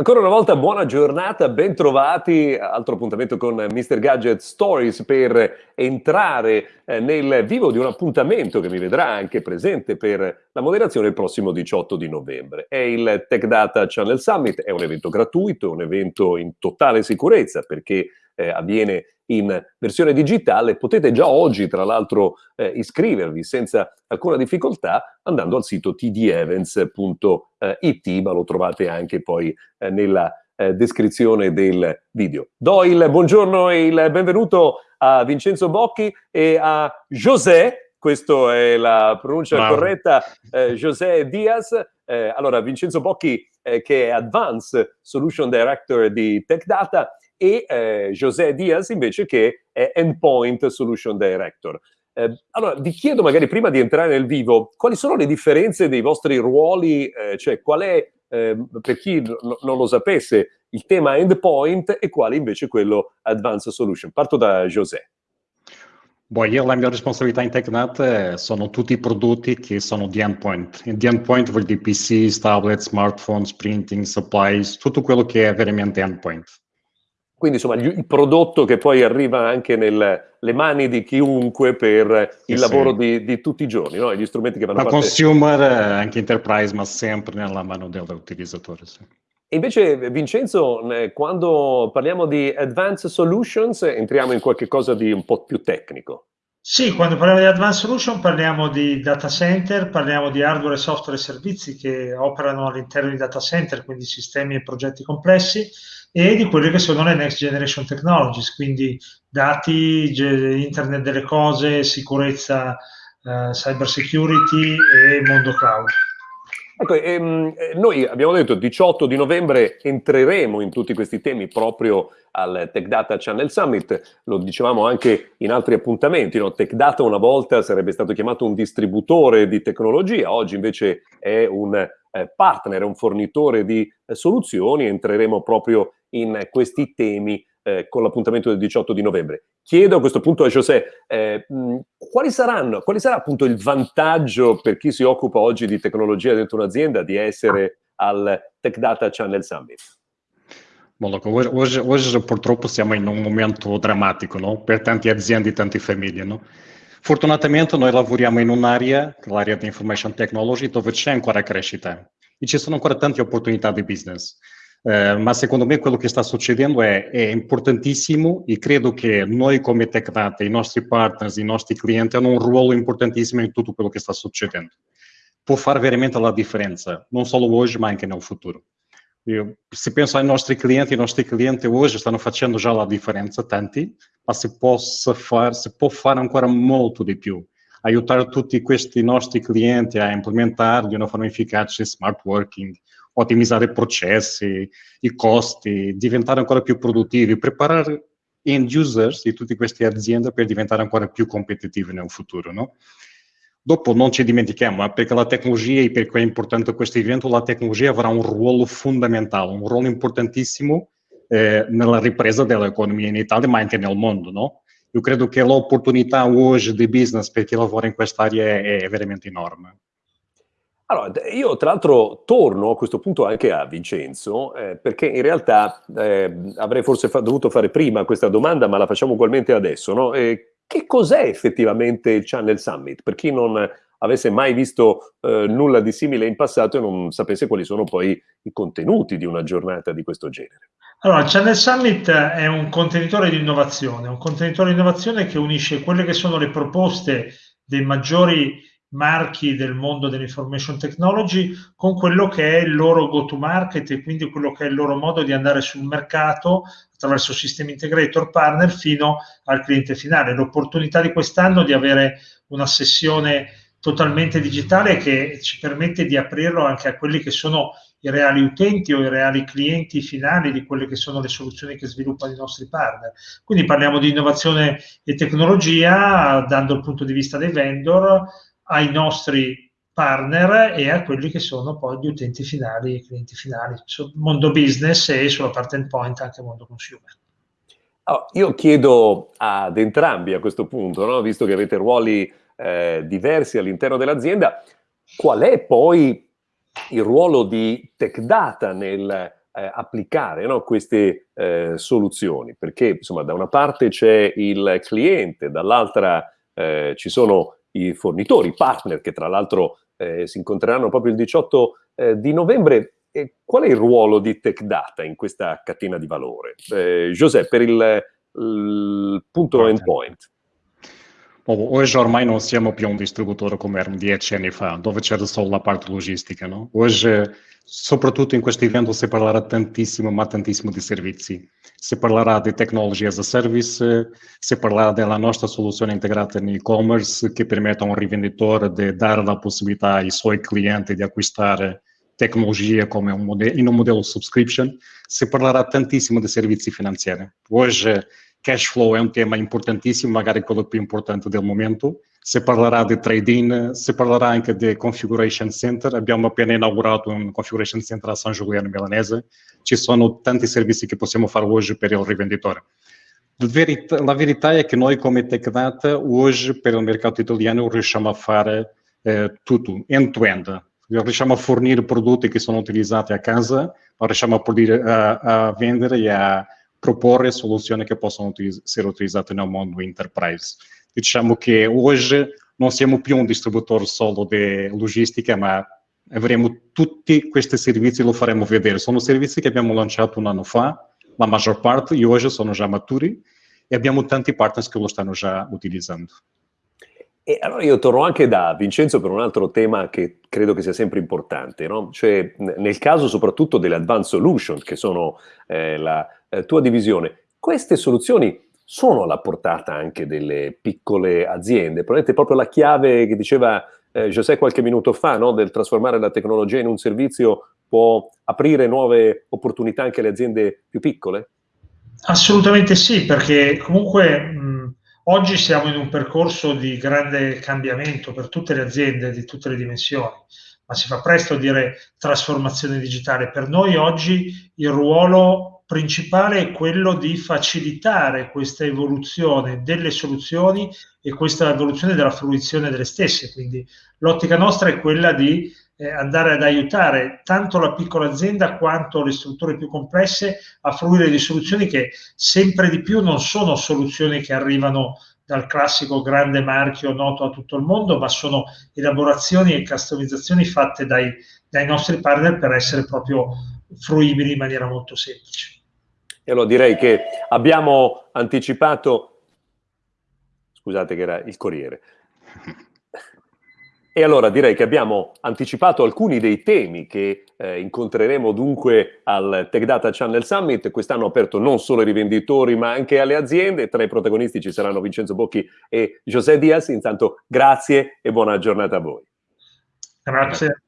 Ancora una volta buona giornata, ben trovati, altro appuntamento con Mr. Gadget Stories per entrare eh, nel vivo di un appuntamento che mi vedrà anche presente per la moderazione il prossimo 18 di novembre. È il Tech Data Channel Summit, è un evento gratuito, è un evento in totale sicurezza perché eh, avviene in versione digitale, potete già oggi tra l'altro eh, iscrivervi senza alcuna difficoltà andando al sito tdevents.it, ma lo trovate anche poi eh, nella eh, descrizione del video. Do il buongiorno e il benvenuto a Vincenzo Bocchi e a José, questa è la pronuncia Bravo. corretta, eh, José Diaz. Eh, allora, Vincenzo Bocchi eh, che è Advanced Solution Director di Tech Data e eh, José Diaz invece che è Endpoint Solution Director. Eh, allora, vi chiedo magari prima di entrare nel vivo, quali sono le differenze dei vostri ruoli, eh, cioè qual è, eh, per chi non lo sapesse, il tema endpoint e quale invece quello advanced solution. Parto da José. Boh, io la mia responsabilità in TechNet eh, sono tutti i prodotti che sono di endpoint. di endpoint vuol dire PC, tablet, smartphones, printing, supplies, tutto quello che è veramente endpoint. Quindi insomma il prodotto che poi arriva anche nelle mani di chiunque per il sì, lavoro sì. Di, di, tutti i giorni, no? gli strumenti che vanno a parte... consumer, eh, anche enterprise, ma sempre nella mano dell'utilizzatore. Sì. Invece Vincenzo, quando parliamo di Advanced Solutions entriamo in qualche cosa di un po' più tecnico. Sì, quando parliamo di Advanced Solution parliamo di data center, parliamo di hardware, software e servizi che operano all'interno di data center, quindi sistemi e progetti complessi, e di quelle che sono le next generation technologies, quindi dati, internet delle cose, sicurezza, eh, cyber security e mondo cloud. Ecco, ehm, eh, noi abbiamo detto il 18 di novembre entreremo in tutti questi temi proprio al Tech Data Channel Summit, lo dicevamo anche in altri appuntamenti, no? Tech Data una volta sarebbe stato chiamato un distributore di tecnologia, oggi invece è un eh, partner, un fornitore di eh, soluzioni, entreremo proprio in questi temi eh, con l'appuntamento del 18 di novembre. Chiedo a questo punto a José, eh, quali saranno, quali sarà appunto il vantaggio per chi si occupa oggi di tecnologia dentro un'azienda di essere al Tech Data Channel Summit? Hoje, hoje, hoje, purtroppo siamo in un momento drammatico no? per tante aziende e tante famiglie. No? Fortunatamente noi lavoriamo in un'area, l'area di information technology, dove c'è ancora crescita e ci sono ancora tante opportunità di business. Uh, ma secondo me quello che sta succedendo è, è, importantissimo e credo che noi come TechData, i nostri partners, i nostri clienti hanno un ruolo importantissimo in tutto quello che sta succedendo. Può fare veramente la differenza, non solo oggi ma anche nel futuro. Io, se penso ai nostri clienti, i nostri clienti oggi stanno facendo già la differenza, tanti, ma si, possa far, si può fare ancora molto di più. Aiutare tutti questi nostri clienti a implementare di una forma efficace smart working, ottimizzare i processi, i costi, diventare ancora più produttivi, preparare end users di tutte queste aziende per diventare ancora più competitivi nel futuro. No? Dopo non ci dimentichiamo, perché la tecnologia, e perché è importante questo evento, la tecnologia avrà un ruolo fondamentale, un ruolo importantissimo eh, nella ripresa dell'economia in Italia, ma anche nel mondo, no? Io credo che l'opportunità oggi di business per chi lavora in quest'area è, è veramente enorme. Allora, io tra l'altro torno a questo punto anche a Vincenzo, eh, perché in realtà eh, avrei forse fa dovuto fare prima questa domanda, ma la facciamo ugualmente adesso. No? Eh, che cos'è effettivamente il Channel Summit? Per chi non avesse mai visto eh, nulla di simile in passato e non sapesse quali sono poi i contenuti di una giornata di questo genere. Allora, il Channel Summit è un contenitore di innovazione, un contenitore di innovazione che unisce quelle che sono le proposte dei maggiori marchi del mondo dell'information technology con quello che è il loro go-to-market e quindi quello che è il loro modo di andare sul mercato attraverso sistemi integrator partner fino al cliente finale. L'opportunità di quest'anno di avere una sessione totalmente digitale che ci permette di aprirlo anche a quelli che sono i reali utenti o i reali clienti finali di quelle che sono le soluzioni che sviluppano i nostri partner. Quindi parliamo di innovazione e tecnologia dando il punto di vista dei vendor ai nostri partner e a quelli che sono poi gli utenti finali, i clienti finali, sul mondo business e sulla parte endpoint anche mondo consumer. Oh, io chiedo ad entrambi a questo punto, no? visto che avete ruoli eh, diversi all'interno dell'azienda, qual è poi il ruolo di tech data nel eh, applicare no, queste eh, soluzioni, perché insomma da una parte c'è il cliente, dall'altra eh, ci sono i fornitori, i partner che tra l'altro eh, si incontreranno proprio il 18 eh, di novembre. E qual è il ruolo di Tech Data in questa catena di valore? Eh, José, per il, il punto endpoint. Hoje ormai non siamo più un distributore come erano dieci anni fa, dove c'era solo la parte logistica. No? Hoje, soprattutto in questo evento, si parlerà tantissimo, ma tantissimo di servizi. Si parlerà di technology as a service, si parlerà della nostra soluzione integrata in e-commerce che permette a un rivenditore di dare la possibilità ai suoi clienti di acquistare tecnologia come un modello, in un modello subscription. Si parlerà tantissimo di servizi finanziari. Hoje, Cash flow è un tema importantissimo, magari quello più importante del momento. Si parlerà di trade-in, si parlerà anche di configuration center. Abbiamo appena inaugurato un configuration center a San Giuliano Milanese. Ci sono tanti servizi che possiamo fare oggi per il rivenditore. La verità è che noi come TechData oggi per il mercato italiano riusciamo a fare eh, tutto, end-to-end. Riusciamo a fornire prodotti che sono utilizzati a casa, riusciamo a, a, a vendere e a proporre soluzioni che possono utiliz essere utilizzate nel mondo enterprise. Diciamo che oggi non siamo più un distributore solo di logistica, ma avremo tutti questi servizi, lo faremo vedere. Sono servizi che abbiamo lanciato un anno fa, la maggior parte, e oggi sono già maturi, e abbiamo tanti partners che lo stanno già utilizzando. E allora io torno anche da Vincenzo per un altro tema che credo che sia sempre importante, no? cioè nel caso soprattutto delle advanced solutions, che sono eh, la eh, tua divisione, queste soluzioni sono alla portata anche delle piccole aziende, probabilmente proprio la chiave che diceva eh, José qualche minuto fa, no? del trasformare la tecnologia in un servizio può aprire nuove opportunità anche alle aziende più piccole? Assolutamente sì, perché comunque Oggi siamo in un percorso di grande cambiamento per tutte le aziende di tutte le dimensioni, ma si fa presto a dire trasformazione digitale. Per noi oggi il ruolo principale è quello di facilitare questa evoluzione delle soluzioni e questa evoluzione della fruizione delle stesse. Quindi l'ottica nostra è quella di eh, andare ad aiutare tanto la piccola azienda quanto le strutture più complesse a fruire di soluzioni che sempre di più non sono soluzioni che arrivano dal classico grande marchio noto a tutto il mondo, ma sono elaborazioni e customizzazioni fatte dai, dai nostri partner per essere proprio fruibili in maniera molto semplice. E allora direi che abbiamo anticipato, scusate che era il Corriere, e allora direi che abbiamo anticipato alcuni dei temi che eh, incontreremo dunque al Tech Data Channel Summit. Quest'anno aperto non solo ai rivenditori ma anche alle aziende. Tra i protagonisti ci saranno Vincenzo Bocchi e José Diaz. Intanto grazie e buona giornata a voi. Grazie.